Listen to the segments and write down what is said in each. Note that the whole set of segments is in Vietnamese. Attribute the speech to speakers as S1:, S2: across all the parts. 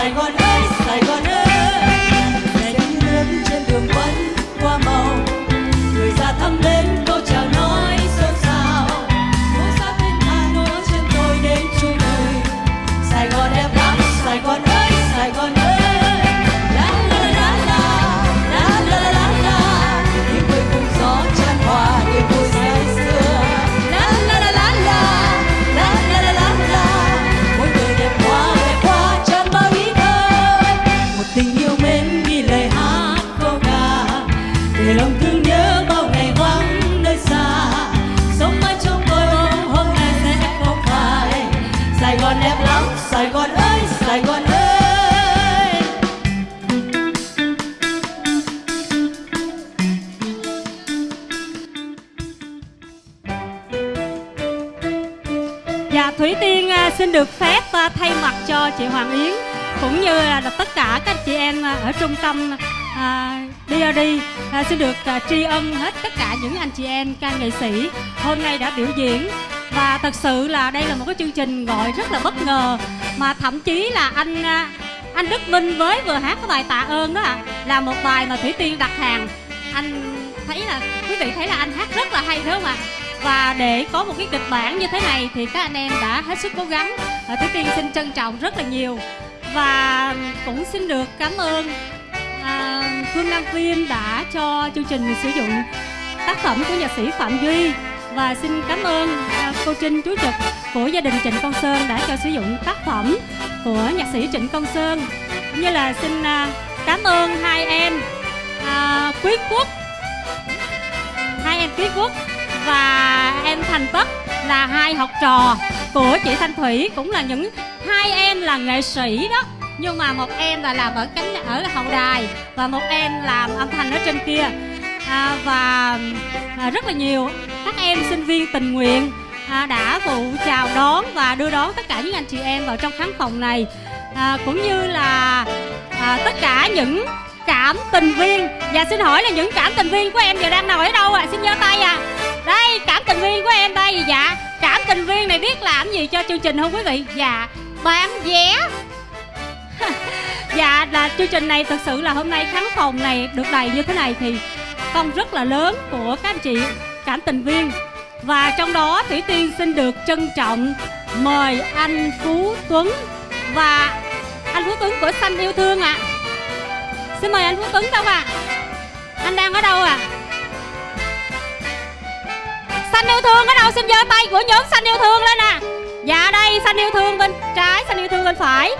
S1: Saigon. Dạ, Thủy Tiên à, xin được phép à, thay mặt cho chị Hoàng Yến cũng như là tất cả các chị em à, ở trung tâm à, DRD à, xin được à, tri ân hết tất cả những anh chị em ca nghệ sĩ hôm nay đã biểu diễn. Và thật sự là đây là một cái chương trình gọi rất là bất ngờ mà thậm chí là anh à, anh Đức Minh với vừa hát cái bài tạ ơn đó ạ là một bài mà Thủy Tiên đặt hàng. Anh thấy là quý vị thấy là anh hát rất là hay đúng không ạ? Và để có một cái kịch bản như thế này thì các anh em đã hết sức cố gắng. À, Thủy Tiên xin trân trọng rất là nhiều. Và cũng xin được cảm ơn à, Phương Nam Phim đã cho chương trình sử dụng tác phẩm của nhạc sĩ Phạm Duy. Và xin cảm ơn à, cô Trinh chú trực của gia đình Trịnh Công Sơn đã cho sử dụng tác phẩm của nhạc sĩ Trịnh Công Sơn. Cũng như là xin à, cảm ơn hai em à, Quý Quốc. Hai em Quý Quốc và em Thành Tất là hai học trò của chị Thanh Thủy cũng là những hai em là nghệ sĩ đó. Nhưng mà một em là làm ở cánh ở hậu đài và một em làm âm thanh ở trên kia. À, và à, rất là nhiều các em sinh viên tình nguyện à, đã phụ chào đón và đưa đón tất cả những anh chị em vào trong khán phòng này. À, cũng như là à, tất cả những cảm tình viên. Và xin hỏi là những cảm tình viên của em giờ đang ngồi ở đâu ạ? À? xin giơ tay à đây, cảm tình viên của em đây dạ cảm tình viên này biết làm gì cho chương trình không quý vị dạ bán vé dạ là chương trình này thực sự là hôm nay khán phòng này được đầy như thế này thì công rất là lớn của các anh chị cảm tình viên và trong đó thủy tiên xin được trân trọng mời anh phú tuấn và anh phú tuấn của xanh yêu thương ạ à. xin mời anh phú tuấn đâu ạ à? anh đang ở đâu ạ à? Xanh yêu thương ở đâu xin giơ tay của nhóm xanh yêu thương lên nè. À. dạ đây xanh yêu thương bên trái xanh yêu thương bên phải.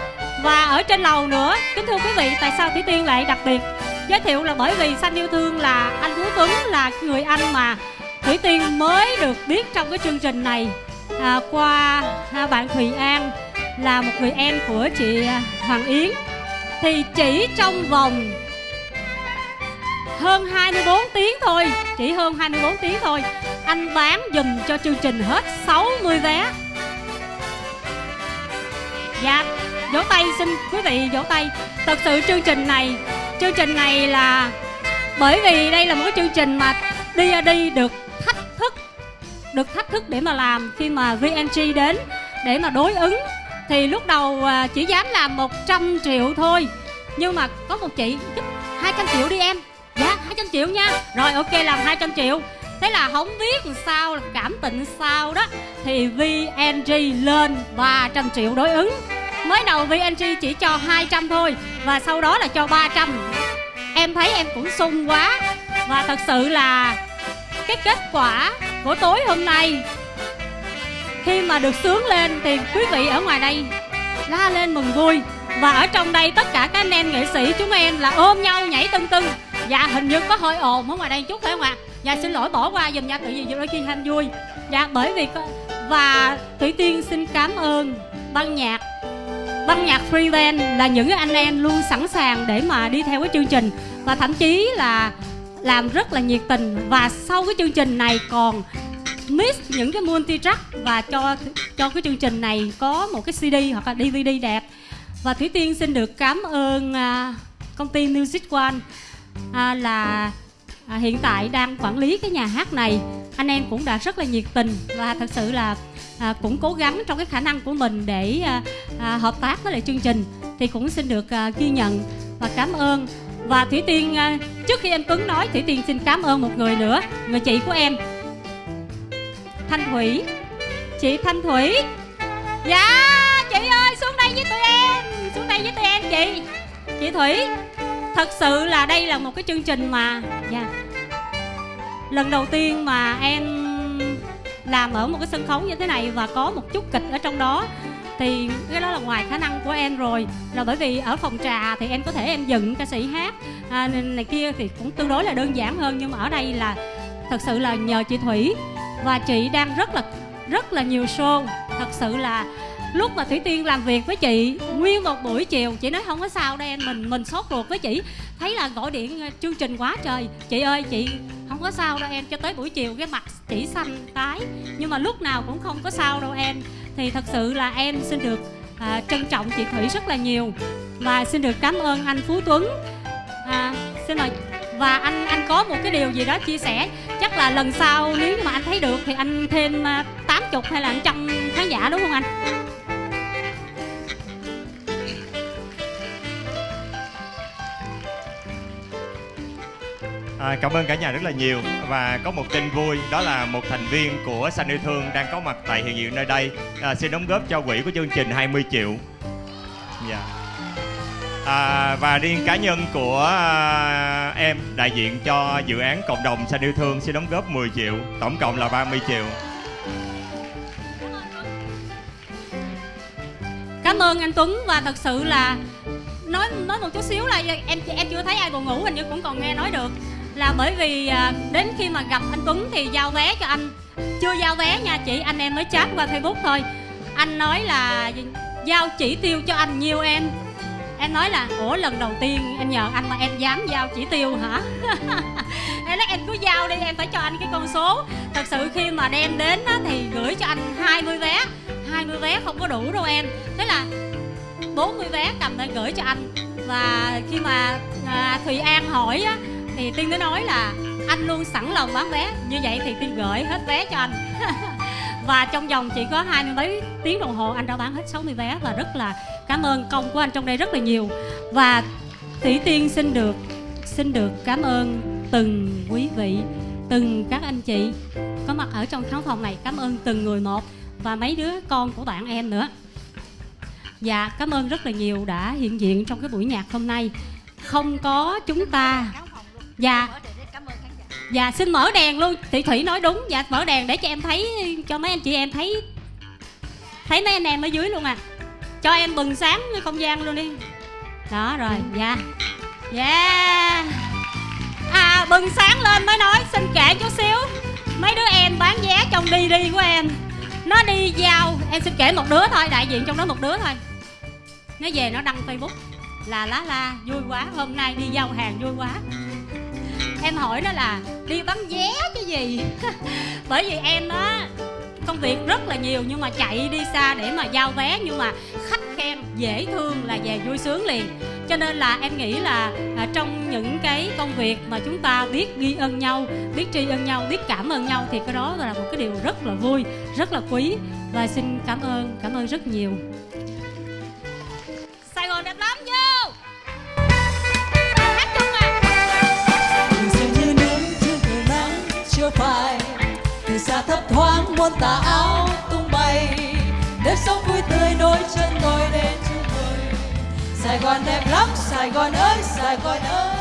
S1: Và ở trên lầu nữa kính thưa quý vị tại sao thủy tiên lại đặc biệt? Giới thiệu là bởi vì xanh yêu thương là anh phú tuấn là người anh mà thủy tiên mới được biết trong cái chương trình này. À, qua à, bạn thùy an là một người em của chị à, hoàng yến. Thì chỉ trong vòng hơn 24 tiếng thôi. Chỉ hơn 24 tiếng thôi. Anh bán dùm cho chương trình hết 60 vé. Dạ Vỗ tay xin quý vị vỗ tay. Thật sự chương trình này, Chương trình này là Bởi vì đây là một cái chương trình mà Đi ra đi được thách thức, Được thách thức để mà làm. Khi mà VNG đến Để mà đối ứng, Thì lúc đầu à, chỉ dám làm 100 triệu thôi. Nhưng mà có một chị 200 triệu đi em. 200 triệu nha. Rồi, ok, làm 200 triệu. Thế là không biết làm sao cảm tình sao đó. Thì VNG lên 300 triệu đối ứng. Mới đầu VNG chỉ cho 200 thôi, Và sau đó là cho 300 Em thấy em cũng sung quá. Và thật sự là Cái kết quả của tối hôm nay, Khi mà được sướng lên Thì quý vị ở ngoài đây La lên mừng vui. Và ở trong đây tất cả các anh em nghệ sĩ chúng em là ôm nhau nhảy tưng tưng Dạ hình như có hơi ồn ở ngoài đây chút phải không ạ? Dạ xin lỗi, bỏ qua dùm nha Tự vì đôi khi hành vui. Dạ bởi vì có... Và Thủy Tiên xin cảm ơn ban nhạc. Ban nhạc Free Band là những anh em luôn sẵn sàng để mà đi theo cái chương trình. Và thậm chí là làm rất là nhiệt tình. Và sau cái chương trình này còn mix những cái multi track và cho cho cái chương trình này có một cái CD hoặc là DVD đẹp. Và Thủy Tiên xin được cảm ơn à, công ty Music One à, là à, hiện tại đang quản lý cái nhà hát này. Anh em cũng đã rất là nhiệt tình và thật sự là à, cũng cố gắng trong cái khả năng của mình để à, à, hợp tác với lại chương trình thì cũng xin được à, ghi nhận và cảm ơn. Và thủy tiên à, trước khi anh tuấn nói thủy tiên xin cảm ơn một người nữa người chị của em. Thanh thủy. Chị thanh thủy. Dạ chị ơi xuống đây với tụi em xuống đây với tụi em chị. Chị thủy thật sự là đây là một cái chương trình mà dạ. Lần đầu tiên mà em làm ở một cái sân khấu như thế này và có một chút kịch ở trong đó thì cái đó là ngoài khả năng của em rồi. Là bởi vì ở phòng trà thì em có thể em dựng ca sĩ hát à, này kia thì cũng tương đối là đơn giản hơn. Nhưng mà ở đây là thật sự là nhờ chị thủy và chị đang rất là rất là nhiều show. Thật sự là lúc mà thủy tiên làm việc với chị nguyên một buổi chiều chị nói không có sao đâu em mình mình sốt ruột với chị. Thấy là gọi điện ờ, chương trình quá trời. Chị ơi chị không có sao đâu em cho tới buổi chiều cái mặt chỉ xanh tái. Nhưng mà lúc nào cũng không có sao đâu em. Thì thật sự là em xin được à, trân trọng chị Thủy rất là nhiều. Và xin được cảm ơn anh Phú Tuấn. À, xin mời và anh anh có một cái điều gì đó chia sẻ. Chắc là lần sau nếu mà anh thấy được thì anh thêm à, tám chục hay là trăm khán giả đúng không anh?
S2: À, cảm ơn cả nhà rất là nhiều và có một tin vui đó là một thành viên của Xanh Yêu Thương đang có mặt tại hiện diện nơi đây à, xin đóng góp cho quỹ của chương trình 20 triệu. Dạ. À, và riêng cá nhân của à, em đại diện cho dự án cộng đồng Xanh Yêu Thương xin đóng góp 10 triệu, tổng cộng là 30 triệu.
S1: cảm ơn anh Tuấn và thật sự là nói nói một chút xíu là em em chưa thấy ai buồn ngủ hình như cũng còn nghe nói được là bởi vì à, đến khi mà gặp anh Tuấn thì giao vé cho anh. Chưa giao vé nha chị anh em mới chat qua Facebook thôi. Anh nói là giao chỉ tiêu cho anh nhiều em. Em nói là ủa lần đầu tiên em nhờ anh mà em dám giao chỉ tiêu hả? Em nói em cứ giao đi em phải cho anh cái con số. Thật sự khi mà đem đến á, thì gửi cho anh 20 vé. 20 vé không có đủ đâu em. Thế là 40 vé cầm lên gửi cho anh. Và khi mà à, Thùy An hỏi á thì tiên mới nói là anh luôn sẵn lòng bán vé, như vậy thì tiên gửi hết vé cho anh. Và trong vòng chỉ có hai mươi mấy tiếng đồng hồ, anh đã bán hết 60 vé và rất là cảm ơn công của anh trong đây rất là nhiều. Và tỷ tiên xin được xin được cảm ơn từng quý vị, từng các anh chị có mặt ở trong khán phòng này. Cảm ơn từng người một và mấy đứa con của bạn em nữa. Dạ cảm ơn rất là nhiều đã hiện diện trong cái buổi nhạc hôm nay. Không có chúng ta dạ. Dạ xin mở đèn luôn. Thị thủy nói đúng. Dạ mở đèn để cho em thấy cho mấy anh chị em thấy thấy mấy anh em ở dưới luôn à. Cho em bừng sáng cái không gian luôn đi. Đó rồi dạ. Dạ. À bừng sáng lên mới nói xin kể chút xíu. Mấy đứa em bán vé trong đi đi của em. Nó đi giao. Em xin kể một đứa thôi đại diện trong đó một đứa thôi. Nó về nó đăng facebook. Là lá la vui quá. Hôm nay đi giao hàng vui quá em hỏi nó là đi bán vé cái gì? Bởi vì em á công việc rất là nhiều nhưng mà chạy đi xa để mà giao vé nhưng mà khách khen dễ thương là về vui sướng liền. Cho nên là em nghĩ là à, trong những cái công việc mà chúng ta biết ghi ơn nhau biết tri ân nhau biết cảm ơn nhau thì cái đó là một cái điều rất là vui rất là quý. Và xin cảm ơn cảm ơn rất nhiều.
S3: Từ xa thấp thoáng muôn tà áo tung bay. Nếp sống vui tươi nối chân tôi đến chung vời Sài Gòn đẹp lắm, Sài Gòn ơi, Sài Gòn ơi.